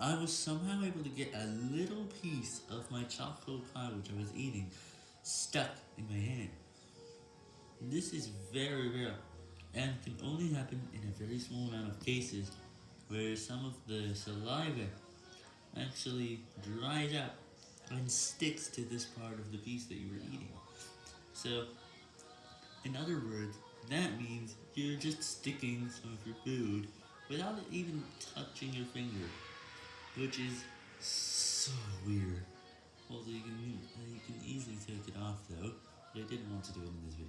I was somehow able to get a little piece of my chocolate pie which I was eating stuck in my hand. This is very rare, and can only happen in a very small amount of cases, where some of the saliva actually dries up and sticks to this part of the piece that you were eating. So, in other words, that means you're just sticking some of your food without it even touching your finger, which is so weird. Although you can, you can easily take it off though, but I didn't want to do it in this video.